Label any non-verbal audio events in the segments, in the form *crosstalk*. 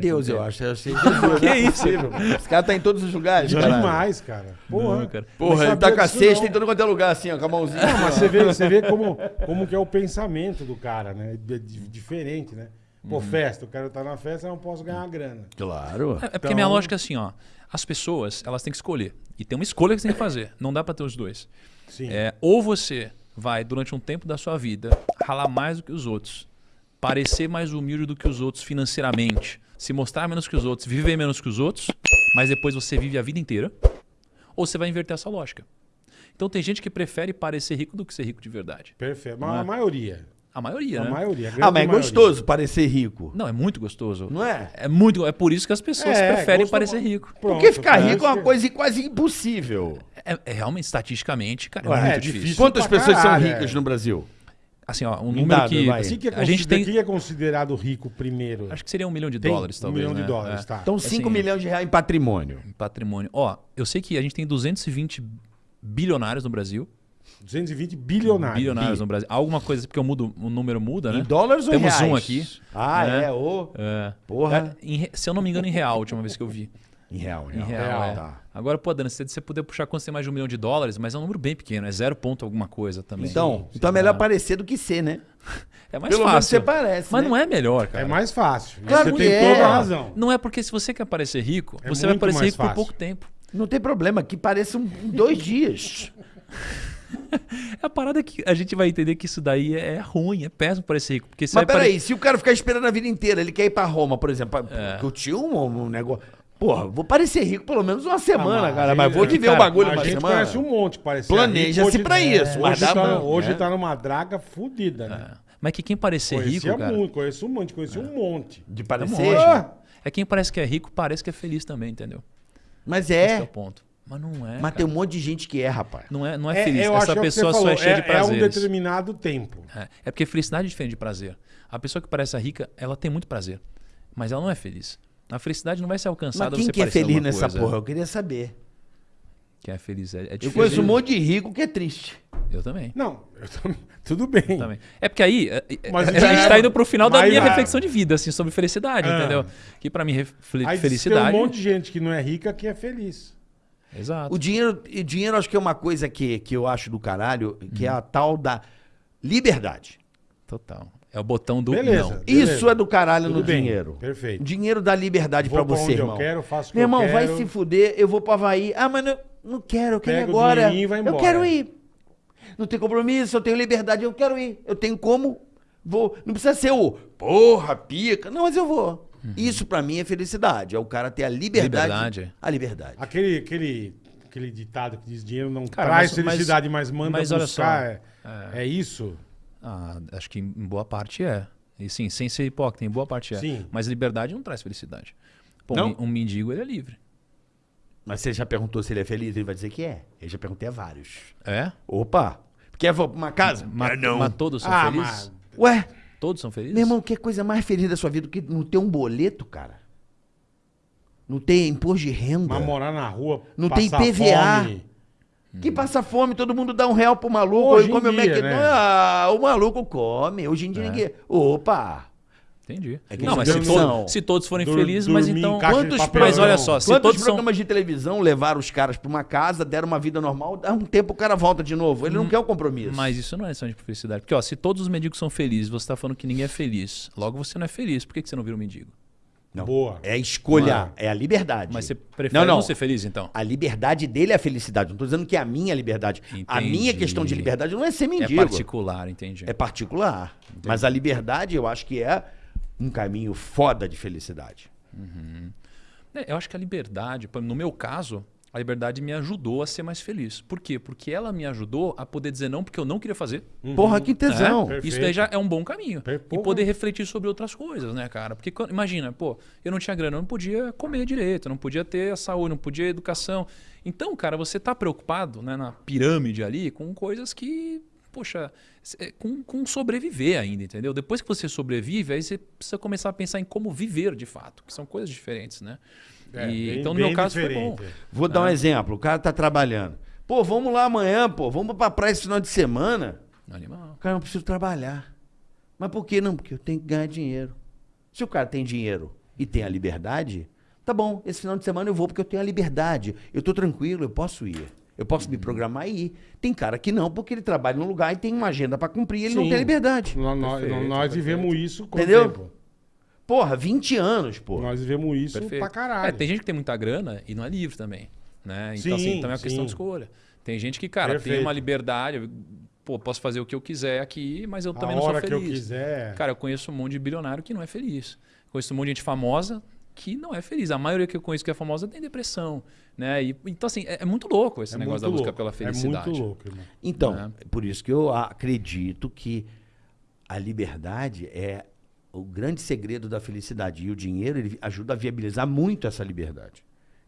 Deus, eu acho. Eu achei Jesus, *laughs* Que é isso? Esse cara tá em todos os lugares, caralho. Demais, cara. Porra. Não, cara. Porra, ele tá com a cesta em todo quanto é lugar, assim, ó, com a mãozinha. Não, mas você vê, você vê como, como que é o pensamento do cara, né? É di- diferente, né? Pô, Uhum. festa, o cara tá na festa, eu não posso ganhar grana. Claro. É, é porque Então- minha lógica é assim, ó. As pessoas, elas têm que escolher. E tem uma escolha que você tem que fazer. Não dá pra ter os dois. Sim. É, ou você vai, durante um tempo da sua vida, ralar mais do que os outros, parecer mais humilde do que os outros financeiramente, se mostrar menos que os outros, viver menos que os outros, mas depois você vive a vida inteira, ou você vai inverter essa lógica. Então tem gente que prefere parecer rico do que ser rico de verdade. Perfeito. Mas é? a maioria. A maioria, A né? maioria. a Ah, mas é maioria. gostoso parecer rico. Não, é muito gostoso. Não é? É muito, é por isso que as pessoas É, preferem gosto- parecer rico. Pronto, Porque ficar parece rico é uma que- coisa quase impossível. É, é realmente estatisticamente, cara, é muito é difícil. difícil. Quantas pessoas caralho, são ricas é. no Brasil? Assim, ó, um Um número dado, que vai. Assim que é a gente tem, que é considerado rico primeiro? acho que seria um milhão de Tem dólares, um talvez, milhão de né? dólares, É. tá. Então, 5 Assim, milhões de reais em patrimônio. em patrimônio. Ó, eu sei que a gente tem 220 bilionários no Brasil. 220 bilionários. bilionários Bi. no Brasil. Alguma coisa, porque o, mudo, o número muda, né? Em dólares ou Temos reais? um aqui. Ah, né? é? Ô. É. Porra. É, em re- se eu não me engano, em real, a última vez que eu vi. Em real, Em real. real, é. Tá. Agora, pô, Dani, se você puder puxar quando você tem mais de um milhão de dólares, mas é um número bem pequeno, é zero ponto alguma coisa também. Então, então é melhor parecer do que ser, né? *laughs* é mais Pelo menos fácil. você parece, Mas né? não é melhor, cara. É mais fácil. Claro você que tem é. toda a razão. Não é porque se você quer parecer rico, É você vai parecer rico por fácil. pouco tempo. Não tem problema, que pareça um, em dois dias. *laughs* A parada é que a gente vai entender que isso daí é ruim, é péssimo parecer rico. Porque você Mas vai pare- peraí, se o cara ficar esperando a vida inteira, ele quer ir pra Roma, por exemplo, pra É. curtir um, um negócio. Porra, vou parecer rico pelo menos uma semana, Ah, cara. Mas vou viver o cara, bagulho A uma gente semana. conhece um monte parece Planeja-se pra isso, mas Hoje, tá, pra- hoje né? tá numa draga fudida, né? Mas que quem parecer Conhecia rico, cara, muito, conheço um monte, conheci um monte. De é parecer. Ah! É quem parece que é rico, parece que é feliz também, entendeu? Mas Esse é o é. ponto. Mas não é. Mas cara. tem um monte de gente que é, rapaz. Não é, não é feliz. eu acho Essa é o pessoa só falou, é cheia de É um determinado tempo. É, é porque felicidade é diferente de prazer. A pessoa que parece rica, ela tem muito prazer. Mas ela não é feliz. A felicidade não vai ser alcançada Mas quem você que é feliz nessa coisa. porra? Eu queria saber. Quem é feliz é, é Eu difícil. conheço um monte de rico que é triste. Eu também. Não, eu tô- *laughs* tudo bem. também. É porque aí é, é, *laughs* Mas a já gente é- tá indo pro final da minha reflexão de vida, assim, sobre felicidade, Ah. entendeu? Que pra mim, refle- Aí felicidade. tem um monte de gente que não é rica que é feliz. Exato. O dinheiro, e dinheiro acho que é uma coisa que, que eu acho do caralho, que é a tal da liberdade. Total. É o botão do Beleza. não. Beleza. Isso é do caralho Tudo no bem, dinheiro. perfeito. Dinheiro dá liberdade pra você, onde eu irmão. quero, faço o que Meu eu irmão, vai quero. se fuder, eu vou pro Havaí. Ah, mas não, não quero, eu quero ir Pega o agora. e vai Eu embora. quero ir. Não tem compromisso, eu tenho liberdade, eu quero ir. Eu tenho como, vou. Não precisa ser o porra, pica. Não, mas eu vou. Isso pra mim é felicidade. É o cara ter a liberdade. Liberdade. A liberdade. Aquele, aquele, aquele ditado que diz dinheiro não Cara, traz mas- mas- felicidade, mas, manda mas olha buscar. só, é, é isso? Ah, acho que em boa parte é. E sim, sem ser hipócrita, em boa parte é. Sim. Mas liberdade não traz felicidade. Pô, Não? um, um mendigo, ele é livre. Mas você já perguntou se ele é feliz? Ele vai dizer que é. Eu já perguntei a vários. É? Opa! Quer vou pra uma casa? Mas, Ah, não. mas todos são Ah, felizes? mas... Ué, Todos são felizes? meu irmão, que coisa mais feliz da sua vida do que não ter um boleto, cara? Não ter imposto de renda? Mas morar na rua, Não tem PVA. fome. Que passa fome, todo mundo dá um real pro maluco, Hoje e come o dia, McDonald's. né? Ah, o maluco come. Hoje em dia ninguém. Opa! Entendi. É que não, isso mas é se, opção. to- se todos forem Dur- felizes, mas então... Quantos. Mas olha só, se Quantos todos são... programas de televisão levaram os caras pra uma casa, deram uma vida normal, dá um tempo o cara volta de novo. Ele não quer o compromisso. Hum, Mas isso não é lição de felicidade. Porque, ó, se todos os mendigos são felizes, você tá falando que ninguém é feliz. Logo você não é feliz. Por que, que você não vira um mendigo? Não. Boa. É a escolha, Mano. é a liberdade. Mas você prefere Não, não, não. ser feliz, então? A liberdade dele é a felicidade. Não tô dizendo que é a minha liberdade. A Entendi. minha questão de liberdade não é ser É mendigo. particular, entendi. É particular. Mas a liberdade eu acho que é um caminho foda de felicidade. É, eu acho que a liberdade, no meu caso, a liberdade me ajudou a ser mais feliz. Por quê? Porque ela me ajudou a poder dizer não porque eu não queria fazer. Porra, que É? tesão. Perfeito. Isso daí já é um bom caminho. Per- E poder refletir sobre outras coisas, né, cara? Porque quando- imagina, pô, eu não tinha grana, eu não podia comer direito, eu não podia ter a saúde, não podia educação. Então, cara, você tá preocupado né, na pirâmide ali com coisas que, poxa, é, com, com sobreviver ainda, entendeu? Depois que você sobrevive, aí você precisa começar a pensar em como viver de fato, que são coisas diferentes, né? É, E- bem- então, no meu caso, foi diferente. bom. Vou dar um exemplo. O cara tá trabalhando. Pô, vamos lá amanhã, pô. Vamos pra praia esse final de semana. Animal. Cara, eu preciso trabalhar. Mas por que não? Porque eu tenho que ganhar dinheiro. Se o cara tem dinheiro e tem a liberdade, tá bom, esse final de semana eu vou porque eu tenho a liberdade. Eu tô tranquilo, eu posso ir. Eu posso me programar e ir. Tem cara que não, porque ele trabalha num lugar e tem uma agenda para cumprir, ele não Sim. tem liberdade. Nós, nós- Perfeito, nós perfeito. vivemos isso com Entendeu? o tempo. Porra, 20 anos, pô. Nós vivemos isso Perfeito. pra caralho. É, tem gente que tem muita grana e não é livre também. Né? Então, Sim, assim, também é uma questão sim. de escolha. Tem gente que, cara, Perfeito. tem uma liberdade. Pô, posso fazer o que eu quiser aqui, mas eu A também não sou hora que eu feliz. quiser. Cara, eu conheço um monte de bilionário que não é feliz. Conheço um monte de gente famosa que não é feliz. A maioria que eu conheço que é famosa tem depressão. Né? E, então, assim, é, é muito louco esse é negócio da muito busca louco. pela felicidade. É muito louco, irmão. Então, Né? por isso que eu acredito que a liberdade é o grande segredo da felicidade. E o dinheiro ele ajuda a viabilizar muito essa liberdade.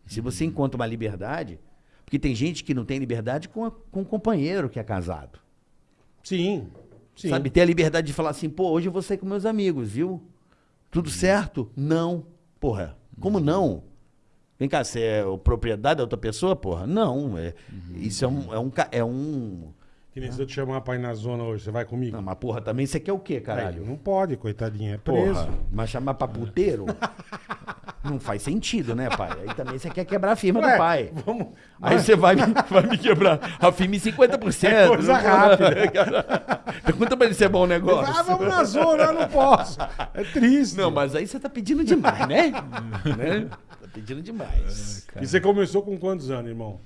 E se Uhum. você encontra uma liberdade. Porque tem gente que não tem liberdade com, a- com um companheiro que é casado. Sim. Sim. Sabe? Ter a liberdade de falar assim, pô, hoje eu vou sair com meus amigos, viu? Tudo Uhum. certo? Não. Porra, como não? Vem cá, você é o propriedade da outra pessoa, porra? Não. É, Uhum. Isso é um, é um. É um Que nem se eu te chamar pra ir na zona hoje, você vai comigo? não, mas porra, também você quer o quê, Aí, caralho? não pode, coitadinha. É preso. Porra, mas chamar pra puteiro? *laughs* não faz sentido, né, pai? Aí também você quer quebrar a firma Ué, do pai. Vamos. Aí você vai, me- vai me quebrar a firma em 50%. *laughs* É coisa não- rápida. Pergunta pra ele se é bom negócio. Ah, vamos na zona, eu não posso. É triste. Não, mas aí você tá pedindo demais, né? *laughs* né? Tá pedindo demais. E você começou com quantos anos, irmão?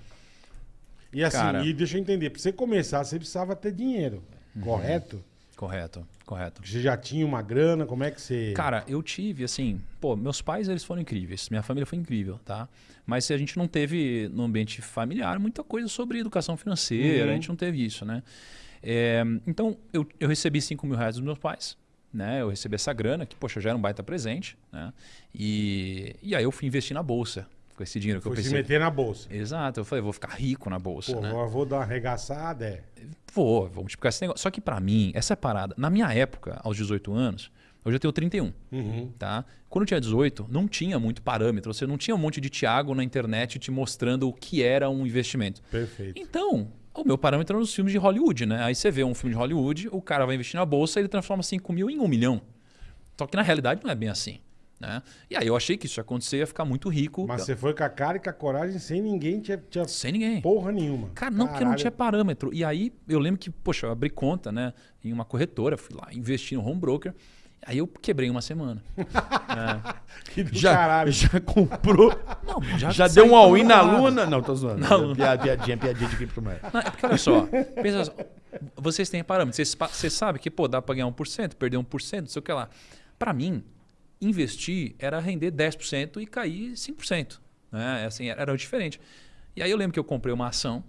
E assim, Cara. e deixa eu entender, pra você começar, você precisava ter dinheiro, Uhum. correto? Correto, correto. Você já tinha uma grana, como é que você... Cara, eu tive, assim, pô, meus pais, eles foram incríveis, minha família foi incrível, tá? Mas a gente não teve, no ambiente familiar, muita coisa sobre educação financeira, Uhum. a gente não teve isso, né? É, então, eu, eu recebi 5 mil reais dos meus pais, né? Eu recebi essa grana, que, poxa, já era um baita presente, né? E, e aí eu fui investir na bolsa, com esse dinheiro que foi eu se pensei. meter na bolsa. Exato, eu falei, vou ficar rico na bolsa, Pô, né? eu vou dar uma arregaçada, é. Vou, vou multiplicar esse negócio. Só que pra mim, essa é parada. Na minha época, aos 18 anos, eu tenho 31, Uhum. tá? Quando eu tinha 18, não tinha muito parâmetro. Você não tinha um monte de Thiago na internet te mostrando o que era um investimento. Perfeito. Então, o meu parâmetro eram os filmes de Hollywood, né? Aí você vê um filme de Hollywood, o cara vai investir na bolsa e ele transforma 5 mil em 1 milhão. Só que na realidade não é bem assim. Né? E aí eu achei que isso ia acontecer, ia ficar muito rico. Mas você foi com a cara e com a coragem sem ninguém tinha, tinha Sem ninguém. porra nenhuma. Cara, não, porque não tinha parâmetro. E aí eu lembro que, poxa, eu abri conta, né? Em uma corretora, fui lá, investi no home broker. Aí eu quebrei uma semana. *laughs* Que do Já, caralho. já comprou. Não, já, Já deu um all-in na luna? Não, tô zoando. Na luna. Piada- Piadinha, piadinha de criptomoeda. Não, é porque olha só, *laughs* pensa só, vocês têm parâmetros, vocês, vocês sabem que pô, dá para ganhar 1%, perder 1%, não sei o que lá. Para mim, investir era render 10% e cair 5%. Né? Assim, era, era diferente. E aí eu lembro que eu comprei uma ação,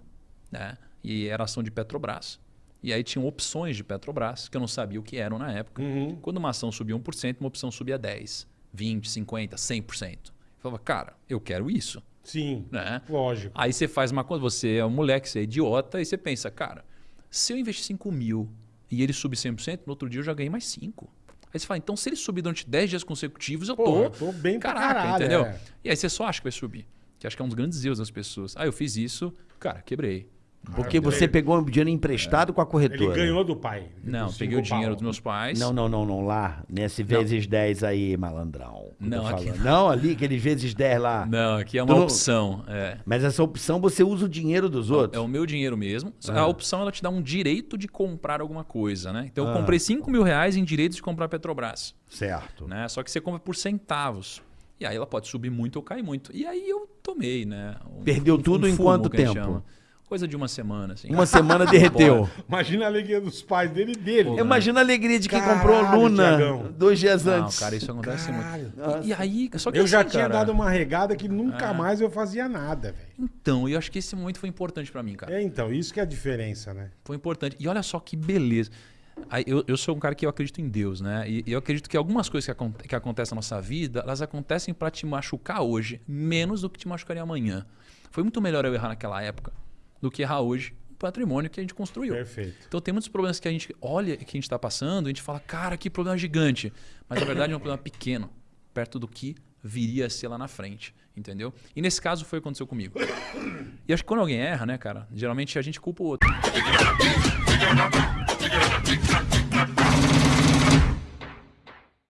né? e era ação de Petrobras. E aí tinham opções de Petrobras, que eu não sabia o que eram na época. Uhum. Quando uma ação subia 1%, uma opção subia 10%, 20%, 50%, 100%. Eu falava, cara, eu quero isso. Sim, Né? lógico. Aí você faz uma coisa, você é um moleque, você é idiota, e você pensa, cara, se eu investir 5 mil e ele subir 100%, no outro dia eu já ganhei mais 5. Aí você fala, então se ele subir durante 10 dias consecutivos, eu Pô, tô, eu tô bem caraca, caralho, entendeu? é. E aí você só acha que vai subir. Que acho que é um dos grandes erros das pessoas. Aí eu fiz isso, cara, quebrei. Porque você pegou um dinheiro emprestado com a Ele corretora. ganhou do pai. Não, peguei o dinheiro pau. dos meus pais. Não, não, não, não. Lá, nesse vezes 10 aí, malandrão. Não, aqui falando. não, ali, aqueles vezes 10 lá. Não, aqui é uma Tu não- opção. É. Mas essa opção você usa o dinheiro dos É outros. o meu dinheiro mesmo. A opção ela te dá um direito de comprar alguma coisa, né? Então eu Ah. comprei 5 mil reais em direitos de comprar Petrobras. Certo. né? Só que você compra por centavos. E aí ela pode subir muito ou cair muito. E aí eu tomei, né? Um- Perdeu tudo em fumo, quanto tempo? Coisa de uma semana, assim. Uma semana derreteu. *laughs* Imagina a alegria dos pais dele e dele. Imagina a alegria de quem Caralho, comprou Luna Tiagão. dois dias Não, antes. cara, isso acontece Caralho. muito. E, e aí, só que Eu já assim, tinha cara, dado uma regada que É. nunca mais eu fazia nada, velho. Então, eu acho que esse momento foi importante pra mim, cara. É, então, isso que é a diferença, né? Foi importante. E olha só que beleza. Eu, eu sou um cara que eu acredito em Deus, né? E eu acredito que algumas coisas que, acon- que acontecem na nossa vida, elas acontecem pra te machucar hoje, menos do que te machucaria amanhã. Foi muito melhor eu errar naquela época do que errar hoje patrimônio que a gente construiu. Perfeito. Então tem muitos problemas que a gente olha que a gente está passando, e a gente fala, cara, que problema gigante. Mas na verdade é um problema pequeno, perto do que viria a ser lá na frente. Entendeu? E nesse caso foi o que aconteceu comigo. E acho que quando alguém erra, né, cara, geralmente a gente culpa o outro.